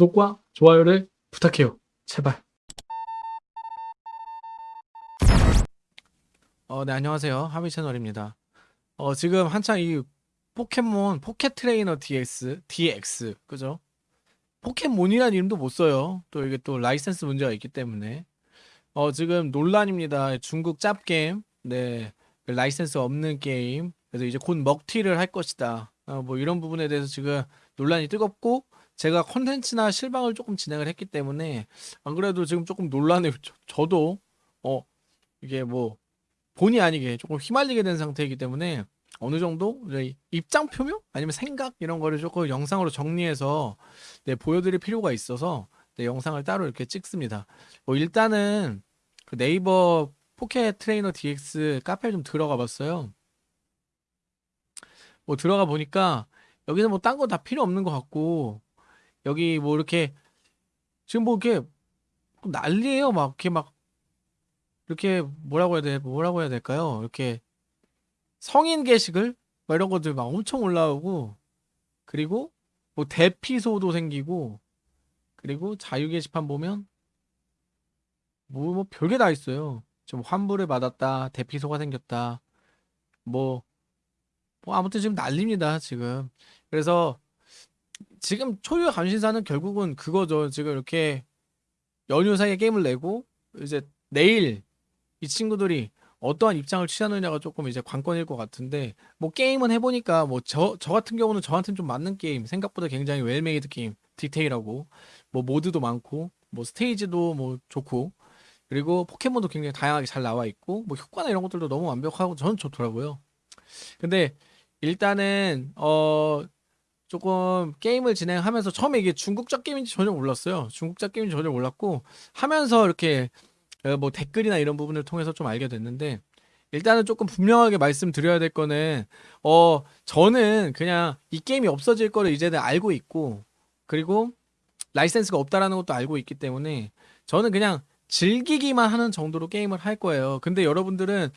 구독과 좋아요를 부탁해요. 제발. 어, 네, 안녕하세요. 하미 채널입니다. 어, 지금 한창 이 포켓몬 포켓 트레이너 DX, DX, 그죠? 포켓몬이라는 이름도 못 써요. 또 이게 또 라이센스 문제가 있기 때문에. 어, 지금 논란입니다. 중국 짭게임. 네. 그 라이센스 없는 게임. 그래서 이제 곧 먹튀를 할 것이다. 어, 뭐 이런 부분에 대해서 지금 논란이 뜨겁고 제가 컨텐츠나 실방을 조금 진행을 했기 때문에 안 그래도 지금 조금 논란이 저- 저도 어 이게 뭐 본의 아니게 조금 휘말리게 된 상태이기 때문에 어느 정도 입장 표명 아니면 생각 이런 거를 조금 영상으로 정리해서 네, 보여드릴 필요가 있어서 네, 영상을 따로 이렇게 찍습니다. 뭐 일단은 그 네이버 포켓 트레이너 DX 카페 좀 들어가 봤어요. 뭐 들어가 보니까 여기서 뭐딴 거 다 필요 없는 것 같고 여기 뭐 이렇게 지금 뭐 이렇게 난리예요. 막 이렇게 막 이렇게 뭐라고 해야 돼? 뭐라고 해야 될까요? 이렇게 성인 게시글 막 이런 것들 막 엄청 올라오고 그리고 뭐 대피소도 생기고 그리고 자유 게시판 보면 뭐, 뭐 별게 다 있어요. 좀 환불을 받았다, 대피소가 생겼다, 뭐, 뭐 아무튼 지금 난립니다 지금. 그래서 지금 초유의 관심사는 결국은 그거죠. 지금 이렇게 연휴 사이에 게임을 내고 이제 내일 이 친구들이 어떠한 입장을 취하느냐가 조금 이제 관건일 것 같은데 뭐 게임은 해보니까 뭐저저 같은 경우는 저한테는 좀 맞는 게임 생각보다 굉장히 well-made 게임 디테일하고 뭐 모드도 많고 뭐 스테이지도 뭐 좋고 그리고 포켓몬도 굉장히 다양하게 잘 나와 있고 뭐 효과나 이런 것들도 너무 완벽하고 저는 좋더라고요. 근데 일단은 어 조금 게임을 진행하면서 처음에 이게 중국적 게임인지 전혀 몰랐어요. 중국적 게임인지 전혀 몰랐고 하면서 이렇게 어, 뭐 댓글이나 이런 부분을 통해서 좀 알게 됐는데 일단은 조금 분명하게 말씀드려야 될 거는 어 저는 그냥 이 게임이 없어질 거를 이제는 알고 있고 그리고 라이센스가 없다라는 것도 알고 있기 때문에 저는 그냥 즐기기만 하는 정도로 게임을 할 거예요. 근데 여러분들은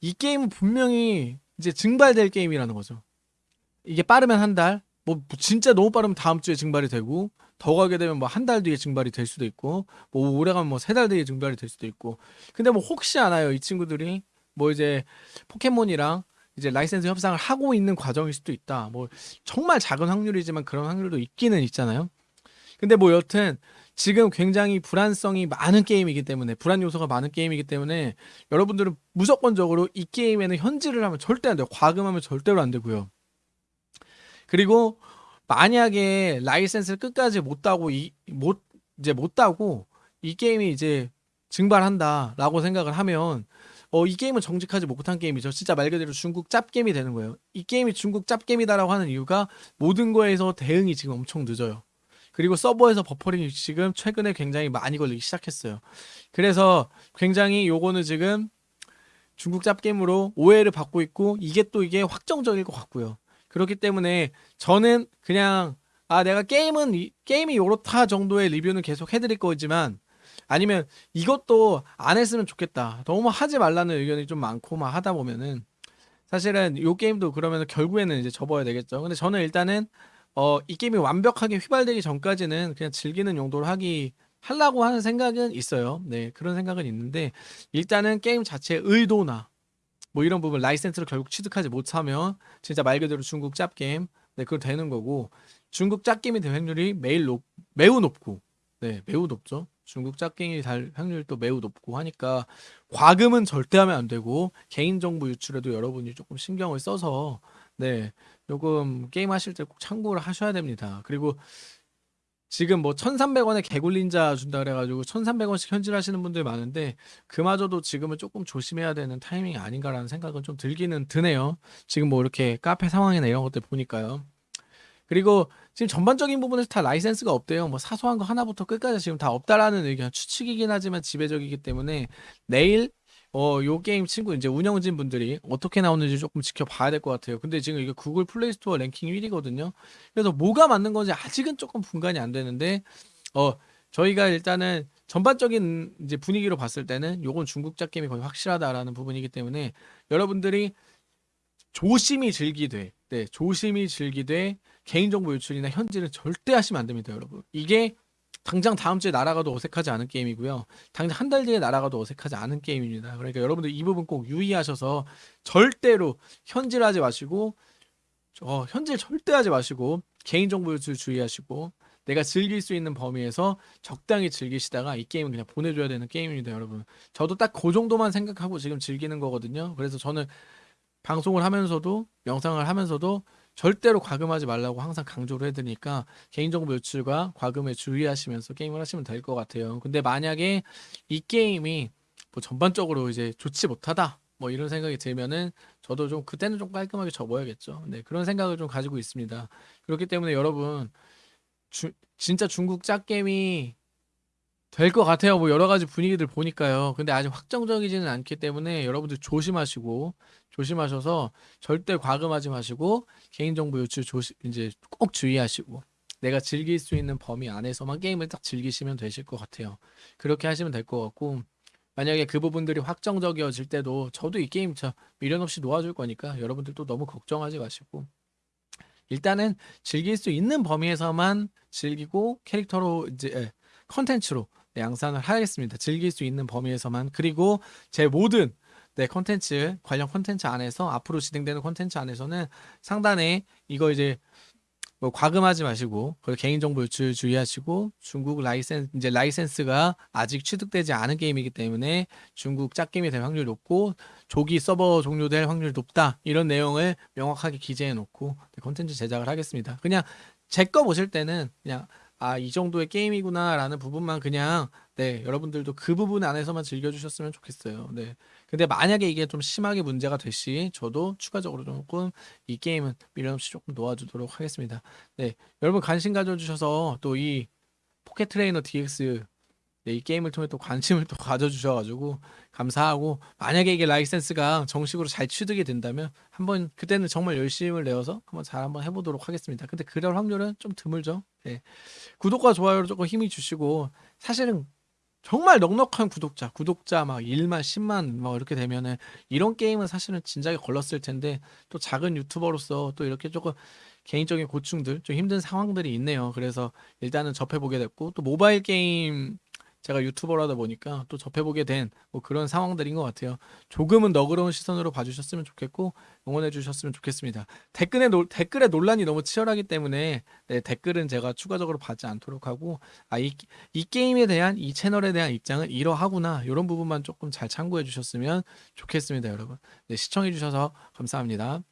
이 게임은 분명히 이제 증발될 게임이라는 거죠. 이게 빠르면 한 달, 뭐 진짜 너무 빠르면 다음 주에 증발이 되고 더 가게 되면 뭐 한 달 뒤에 증발이 될 수도 있고 뭐 오래 가면 뭐 세 달 뒤에 증발이 될 수도 있고. 근데 뭐 혹시 알아요? 이 친구들이 뭐 이제 포켓몬이랑 이제 라이센스 협상을 하고 있는 과정일 수도 있다. 뭐 정말 작은 확률이지만 그런 확률도 있기는 있잖아요. 근데 뭐 여튼 지금 굉장히 불안성이 많은 게임이기 때문에 불안 요소가 많은 게임이기 때문에 여러분들은 무조건적으로 이 게임에는 현질을 하면 절대 안 돼요. 과금하면 절대로 안 되고요 그리고 만약에 라이센스를 끝까지 못 따고 이 못 이제 못 따고 이 게임이 이제 증발한다라고 생각을 하면 어 이 게임은 정직하지 못한 게임이죠. 진짜 말 그대로 중국 짭게임이 되는 거예요. 이 게임이 중국 짭게임이다라고 하는 이유가 모든 거에서 대응이 지금 엄청 늦어요. 그리고 서버에서 버퍼링이 지금 최근에 굉장히 많이 걸리기 시작했어요. 그래서 굉장히 요거는 지금 중국 짭게임으로 오해를 받고 있고 이게 또 이게 확정적일 것 같고요. 그렇기 때문에 저는 그냥 아 내가 게임은 이- 게임이 요렇다 정도의 리뷰는 계속 해드릴 거지만 아니면 이것도 안 했으면 좋겠다. 너무 하지 말라는 의견이 좀 많고 막 하다 보면은 사실은 요 게임도 그러면 결국에는 이제 접어야 되겠죠. 근데 저는 일단은 어 이 게임이 완벽하게 휘발되기 전까지는 그냥 즐기는 용도로 하기 하려고 하는 생각은 있어요. 네 그런 생각은 있는데 일단은 게임 자체의 의도나 뭐 이런 부분 라이센스를 결국 취득하지 못하면 진짜 말 그대로 중국 짭게임 네 그거 되는 거고 중국 짭게임이 될 확률이 매일 높 매우 높고. 네 매우 높죠. 중국 짭게임이 될 확률이 또 매우 높고 하니까 과금은 절대 하면 안 되고 개인정보 유출에도 여러분이 조금 신경을 써서 네 조금 게임 하실 때 꼭 참고를 하셔야 됩니다. 그리고 지금 뭐 1300원에 개굴린자 준다 그래가지고 1300원씩 현질하시는 분들 많은데 그마저도 지금은 조금 조심해야 되는 타이밍이 아닌가라는 생각은 좀 들기는 드네요. 지금 뭐 이렇게 카페 상황이나 이런 것들 보니까요. 그리고 지금 전반적인 부분에서 다 라이센스가 없대요. 뭐 사소한 거 하나부터 끝까지 지금 다 없다라는 의견 추측이긴 하지만 지배적이기 때문에 내일 어 요 게임 친구 이제 운영진 분들이 어떻게 나오는지 조금 지켜봐야 될 것 같아요. 근데 지금 이게 구글 플레이 스토어 랭킹 1위거든요. 그래서 뭐가 맞는 건지 아직은 조금 분간이 안 되는데 어 저희가 일단은 전반적인 이제 분위기로 봤을 때는 요건 중국 짭게임이 거의 확실하다라는 부분이기 때문에 여러분들이 조심히 즐기되 네 조심히 즐기되 개인정보 유출이나 현질은 절대 하시면 안 됩니다 여러분 이게 당장 다음 주에 날아가도 어색하지 않은 게임이고요. 당장 한 달 뒤에 날아가도 어색하지 않은 게임입니다. 그러니까 여러분들 이 부분 꼭 유의하셔서 절대로 현질 하지 마시고 어, 현질 절대 하지 마시고 개인정보 유출 주의하시고 내가 즐길 수 있는 범위에서 적당히 즐기시다가 이 게임은 그냥 보내줘야 되는 게임입니다, 여러분. 저도 딱 그 정도만 생각하고 지금 즐기는 거거든요. 그래서 저는 방송을 하면서도 영상을 하면서도 절대로 과금하지 말라고 항상 강조를 해드리니까 개인정보 유출과 과금에 주의하시면서 게임을 하시면 될 것 같아요. 근데 만약에 이 게임이 뭐 전반적으로 이제 좋지 못하다 뭐 이런 생각이 들면은 저도 좀 그때는 좀 깔끔하게 접어야겠죠. 네 그런 생각을 좀 가지고 있습니다. 그렇기 때문에 여러분 주- 진짜 중국 짝게임이 될 것 같아요. 뭐 여러 가지 분위기들 보니까요. 근데 아직 확정적이지는 않기 때문에 여러분들 조심하시고 조심하셔서 절대 과금하지 마시고 개인정보 유출 조시, 이제 꼭 주의하시고 내가 즐길 수 있는 범위 안에서만 게임을 딱 즐기시면 되실 것 같아요. 그렇게 하시면 될 것 같고 만약에 그 부분들이 확정적이어질 때도 저도 이 게임 저 미련 없이 놓아줄 거니까 여러분들도 너무 걱정하지 마시고 일단은 즐길 수 있는 범위에서만 즐기고 캐릭터로 이제 예, 컨텐츠로 네, 양산을 하겠습니다. 즐길 수 있는 범위에서만 그리고 제 모든 네 컨텐츠 관련 컨텐츠 안에서 앞으로 진행되는 컨텐츠 안에서는 상단에 이거 이제 뭐 과금하지 마시고 개인정보 유출 주의하시고 중국 라이센스 이제 라이센스가 아직 취득되지 않은 게임이기 때문에 중국 짭게임이 될 확률이 높고 조기 서버 종료될 확률이 높다 이런 내용을 명확하게 기재해 놓고 컨텐츠 제작을 하겠습니다. 그냥 제 거 보실 때는 그냥 아 이 정도의 게임이구나라는 부분만 그냥 네 여러분들도 그 부분 안에서만 즐겨 주셨으면 좋겠어요. 네 근데 만약에 이게 좀 심하게 문제가 될 시 저도 추가적으로 조금 이 게임은 미련 없이 조금 놓아 주도록 하겠습니다. 네 여러분 관심 가져 주셔서 또 이 포켓 트레이너 DX 네, 이 게임을 통해 또 관심을 또 가져주셔가지고 감사하고 만약에 이게 라이센스가 정식으로 잘 취득이 된다면 한번 그때는 정말 열심을 내어서 한번 잘 한번 해보도록 하겠습니다. 근데 그럴 확률은 좀 드물죠. 네. 구독과 좋아요로 조금 힘이 주시고 사실은 정말 넉넉한 구독자, 구독자 막 1만, 10만 막 이렇게 되면은 이런 게임은 사실은 진작에 걸렀을 텐데 또 작은 유튜버로서 또 이렇게 조금 개인적인 고충들, 좀 힘든 상황들이 있네요. 그래서 일단은 접해보게 됐고 또 모바일 게임 제가 유튜버라다 보니까 또 접해보게 된 뭐 그런 상황들인 것 같아요. 조금은 너그러운 시선으로 봐주셨으면 좋겠고 응원해 주셨으면 좋겠습니다. 댓글에 논- 댓글에 논란이 너무 치열하기 때문에 네, 댓글은 제가 추가적으로 받지 않도록 하고 아이 이 게임에 대한 이 채널에 대한 입장은 이러하구나 이런 부분만 조금 잘 참고해 주셨으면 좋겠습니다, 여러분. 네, 시청해 주셔서 감사합니다.